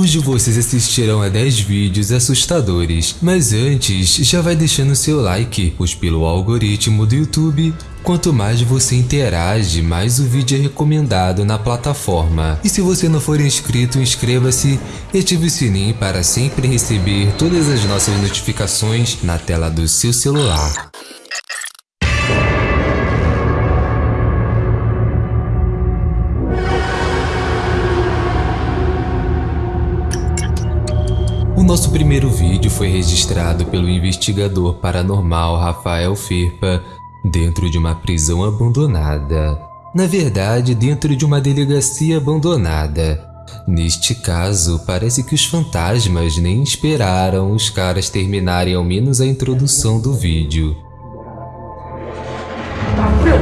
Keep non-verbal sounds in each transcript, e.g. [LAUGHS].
Hoje vocês assistirão a 10 vídeos assustadores, mas antes já vai deixando seu like, pois pelo algoritmo do YouTube, quanto mais você interage, mais o vídeo é recomendado na plataforma. E se você não for inscrito, inscreva-se e ative o sininho para sempre receber todas as nossas notificações na tela do seu celular. Nosso primeiro vídeo foi registrado pelo investigador paranormal Rafael Firpa dentro de uma prisão abandonada. Na verdade, dentro de uma delegacia abandonada. Neste caso, parece que os fantasmas nem esperaram os caras terminarem ao menos a introdução do vídeo. Abriu!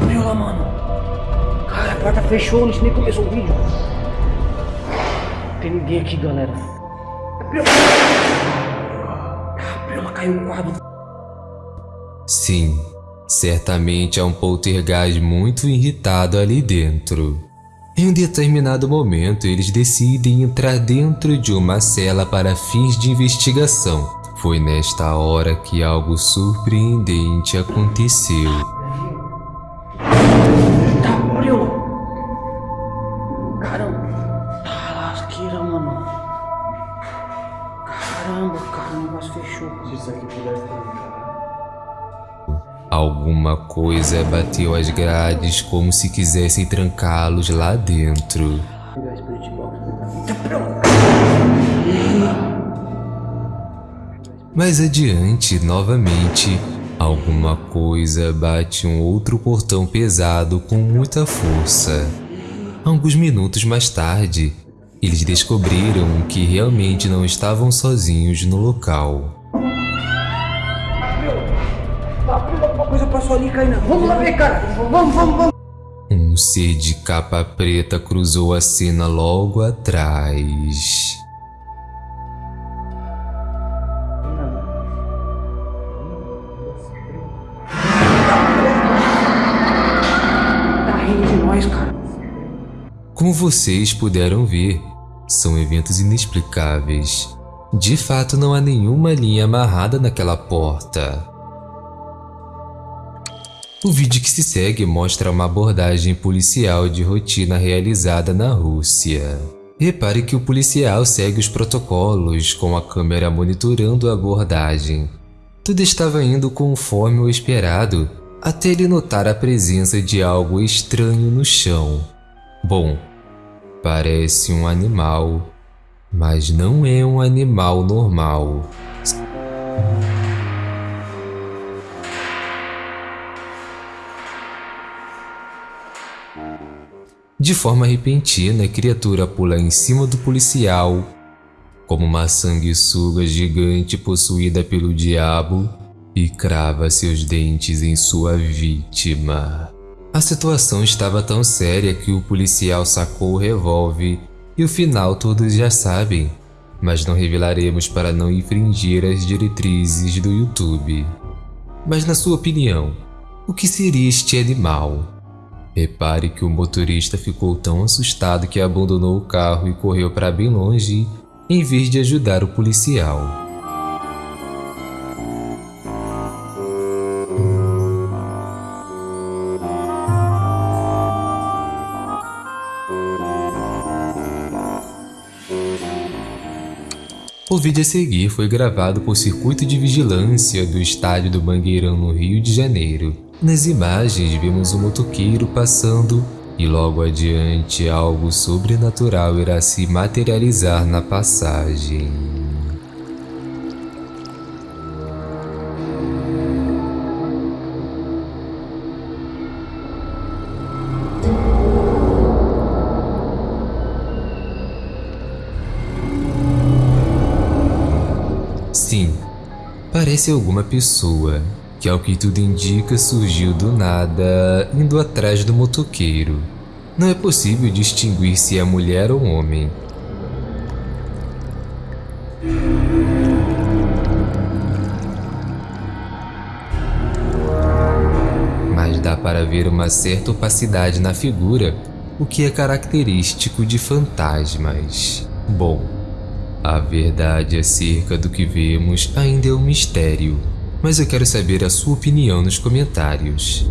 Abriu lá, mano! Cara, a porta fechou, a gente nem começou o vídeo. Tem ninguém aqui, galera. Abriu! Abriu, ela caiu o quadro. Sim, certamente há um poltergeist muito irritado ali dentro. Em um determinado momento, eles decidem entrar dentro de uma cela para fins de investigação. Foi nesta hora que algo surpreendente aconteceu. Alguma coisa bateu as grades como se quisessem trancá-los lá dentro. Mais adiante, novamente, alguma coisa bate um outro portão pesado com muita força. Alguns minutos mais tarde, eles descobriram que realmente não estavam sozinhos no local. Ali, Kainan. Vamos lá ver, cara. Vamos, vamos, vamos. Um ser de capa preta cruzou a cena logo atrás. Tá. Como vocês puderam ver, são eventos inexplicáveis. De fato, não há nenhuma linha amarrada naquela porta. O vídeo que se segue mostra uma abordagem policial de rotina realizada na Rússia. Repare que o policial segue os protocolos, com a câmera monitorando a abordagem. Tudo estava indo conforme o esperado, até ele notar a presença de algo estranho no chão. Bom, parece um animal, mas não é um animal normal. De forma repentina, a criatura pula em cima do policial, como uma sanguessuga gigante possuída pelo diabo, e crava seus dentes em sua vítima. A situação estava tão séria que o policial sacou o revólver e o final todos já sabem, mas não revelaremos para não infringir as diretrizes do YouTube. Mas na sua opinião, o que seria este animal? Repare que o motorista ficou tão assustado que abandonou o carro e correu para bem longe, em vez de ajudar o policial. O vídeo a seguir foi gravado por circuito de vigilância do estádio do Mangueirão no Rio de Janeiro. Nas imagens vemos um motoqueiro passando e logo adiante algo sobrenatural irá se materializar na passagem. Sim, parece alguma pessoa que, ao que tudo indica, surgiu do nada indo atrás do motoqueiro. Não é possível distinguir se é mulher ou homem. Mas dá para ver uma certa opacidade na figura, o que é característico de fantasmas. Bom, a verdade acerca do que vemos ainda é um mistério, mas eu quero saber a sua opinião nos comentários.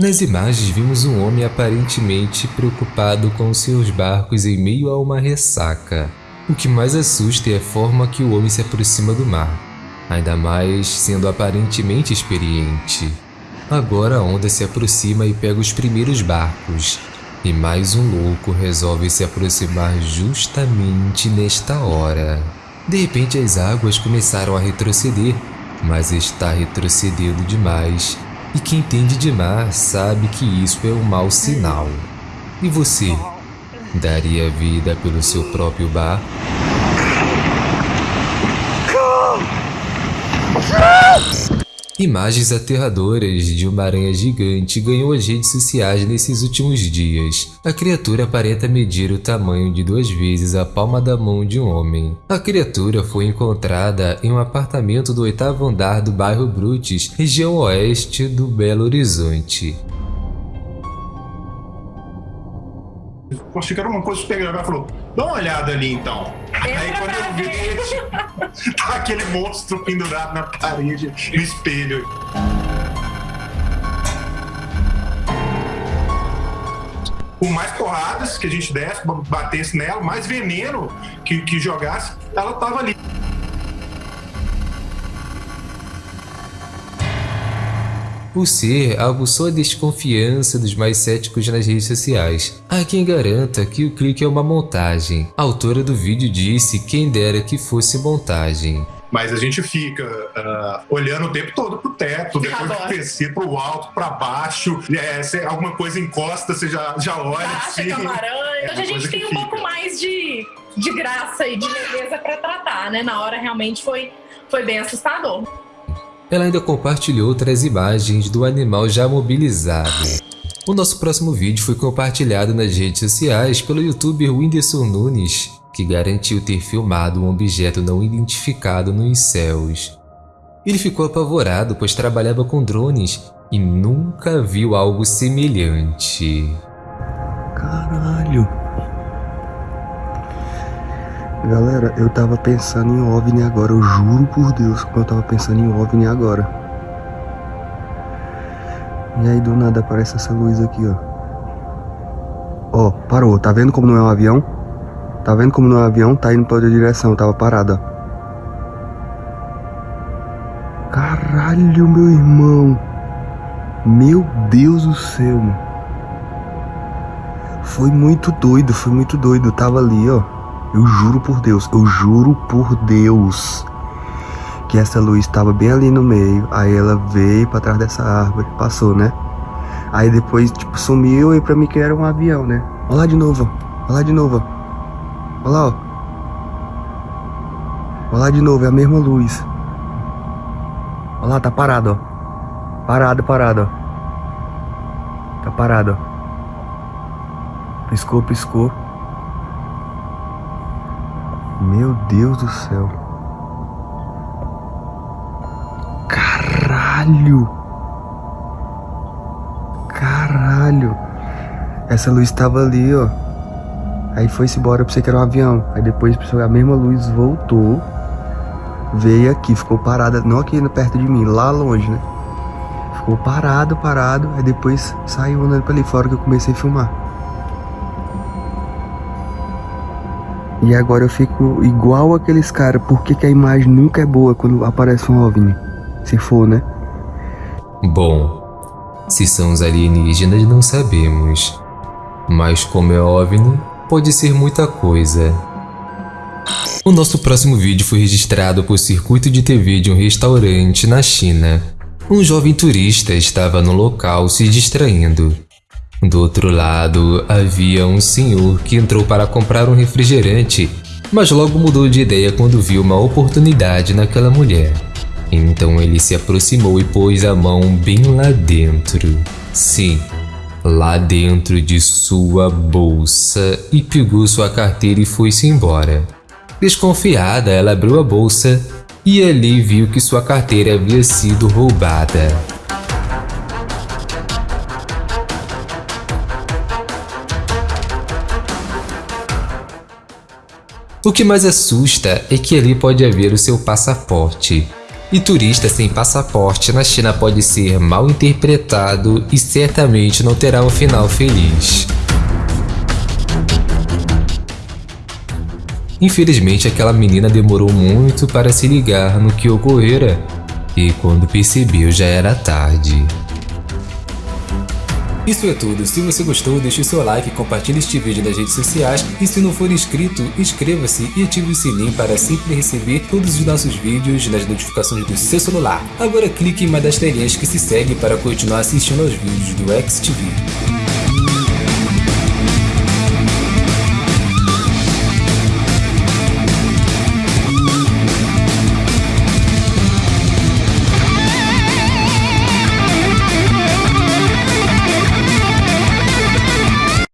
Nas imagens vimos um homem aparentemente preocupado com seus barcos em meio a uma ressaca. O que mais assusta é a forma que o homem se aproxima do mar, ainda mais sendo aparentemente experiente. Agora a onda se aproxima e pega os primeiros barcos, e mais um louco resolve se aproximar justamente nesta hora. De repente as águas começaram a retroceder, mas está retrocedendo demais e quem entende de mar sabe que isso é um mau sinal. E você? Daria vida pelo seu próprio bar? Imagens aterradoras de uma aranha gigante ganhou as redes sociais nesses últimos dias. A criatura aparenta medir o tamanho de duas vezes a palma da mão de um homem. A criatura foi encontrada em um apartamento do oitavo andar do bairro Brutis, região oeste do Belo Horizonte. era uma coisa super Ela falou, dá uma olhada ali então. Aí quando eu vi, [LAUGHS] tá aquele monstro pendurado na parede, no espelho. Por mais porradas que a gente desse, batesse nela, mais veneno que, que jogasse, ela tava ali. O ser aguçou a desconfiança dos mais céticos nas redes sociais. Há quem garanta que o clique é uma montagem. A autora do vídeo disse quem dera que fosse montagem. Mas a gente fica uh, olhando o tempo todo pro teto, depois do PC, pro alto, para baixo. É, se alguma coisa encosta, você já, já olha. assim. [LAUGHS] É Hoje a gente tem um fica. pouco mais de, de graça e de beleza para tratar, né? Na hora realmente foi, foi bem assustador. Ela ainda compartilhou outras imagens do animal já mobilizado. O nosso próximo vídeo foi compartilhado nas redes sociais pelo youtuber Whindersson Nunes, que garantiu ter filmado um objeto não identificado nos céus. Ele ficou apavorado pois trabalhava com drones e nunca viu algo semelhante. Caralho! Galera, eu tava pensando em OVNI agora, eu juro por Deus que eu tava pensando em OVNI agora. E aí do nada aparece essa luz aqui, ó. Ó, parou, tá vendo como não é um avião? Tá vendo como não é um avião? Tá indo pra outra direção, tava parada. Caralho, meu irmão. Meu Deus do céu, mano. Foi muito doido, foi muito doido. Tava ali, ó. Eu juro por Deus, eu juro por Deus que essa luz estava bem ali no meio. Aí ela veio para trás dessa árvore, passou, né? Aí depois, tipo, sumiu e pra mim que era um avião, né? Olha lá de novo, olha lá de novo. Olha lá, ó. Olha lá de novo, é a mesma luz. Olha lá, tá parado, ó. Parado, parado, ó. Tá parado, ó. Piscou, piscou. Deus do céu. Caralho. Caralho. Essa luz estava ali, ó. Aí foi-se embora, eu pensei que era um avião. Aí depois a mesma luz voltou. Veio aqui, ficou parada, não aqui perto de mim, lá longe, né? Ficou parado, parado. Aí depois saiu andando pra ali fora que eu comecei a filmar. E agora eu fico igual aqueles caras. Por que, que a imagem nunca é boa quando aparece um OVNI? Se for, né? Bom, se são os alienígenas não sabemos. Mas como é OVNI, pode ser muita coisa. O nosso próximo vídeo foi registrado por circuito de TV de um restaurante na China. Um jovem turista estava no local se distraindo. Do outro lado, havia um senhor que entrou para comprar um refrigerante, mas logo mudou de ideia quando viu uma oportunidade naquela mulher. Então ele se aproximou e pôs a mão bem lá dentro. Sim, lá dentro de sua bolsa e pegou sua carteira e foi-se embora. Desconfiada, ela abriu a bolsa e ali viu que sua carteira havia sido roubada. O que mais assusta é que ali pode haver o seu passaporte. E turista sem passaporte na China pode ser mal interpretado e certamente não terá um final feliz. Infelizmente, aquela menina demorou muito para se ligar no que ocorrera, e quando percebeu já era tarde. Isso é tudo, se você gostou deixe seu like, compartilhe este vídeo nas redes sociais e se não for inscrito, inscreva-se e ative o sininho para sempre receber todos os nossos vídeos nas notificações do seu celular. Agora clique em uma das telinhas que se segue para continuar assistindo aos vídeos do XTV.